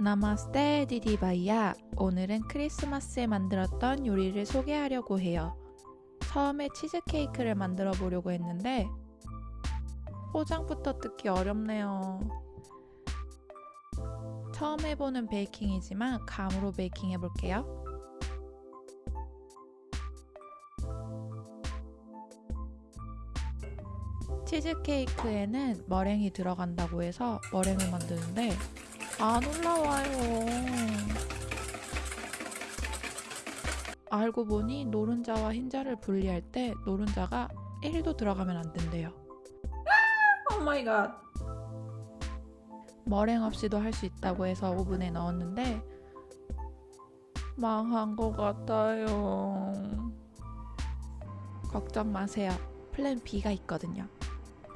나마스테 디디바이야. 오늘은 크리스마스에 만들었던 요리를 소개하려고 해요. 처음에 치즈케이크를 만들어 보려고 했는데 포장부터 뜯기 어렵네요. 처음 해보는 베이킹이지만 감으로 베이킹 해볼게요. 치즈케이크에는 머랭이 들어간다고 해서 머랭을 만드는데 안 올라와요. 알고 보니 노른자와 흰자를 분리할 때 노른자가 1도 들어가면 안 된대요. Oh my god. 머랭 없이도 할 수 있다고 해서 오븐에 넣었는데 망한 것 같아요. 걱정 마세요. 플랜 B가 있거든요.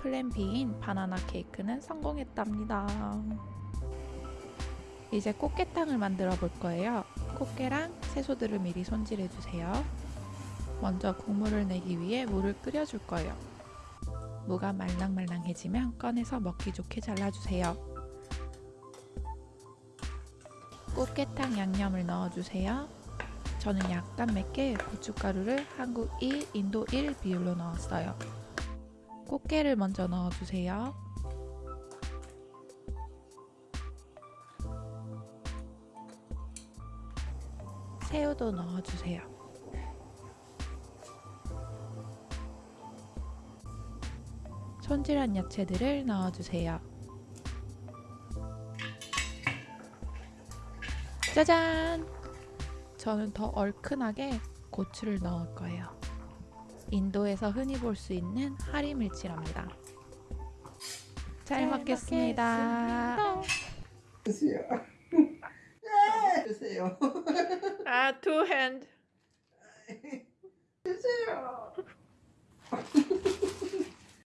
플랜 B인 바나나 케이크는 성공했답니다. 이제 꽃게탕을 만들어 볼 거예요. 꽃게랑 채소들을 미리 손질해 주세요. 먼저 국물을 내기 위해 물을 끓여 줄 거예요. 무가 말랑말랑해지면 꺼내서 먹기 좋게 잘라주세요. 꽃게탕 양념을 넣어주세요. 저는 약간 맵게 고춧가루를 한국 1, 인도 1 비율로 넣었어요. 꽃게를 먼저 넣어주세요. 새우도 넣어주세요. 손질한 야채들을 넣어주세요. 짜잔! 저는 더 얼큰하게 고추를 넣을 거예요. 인도에서 흔히 볼 수 있는 하리 밀치랍니다. 잘, 잘 먹겠습니다. 주세요. 네, 주세요. 아, two hand. 주세요.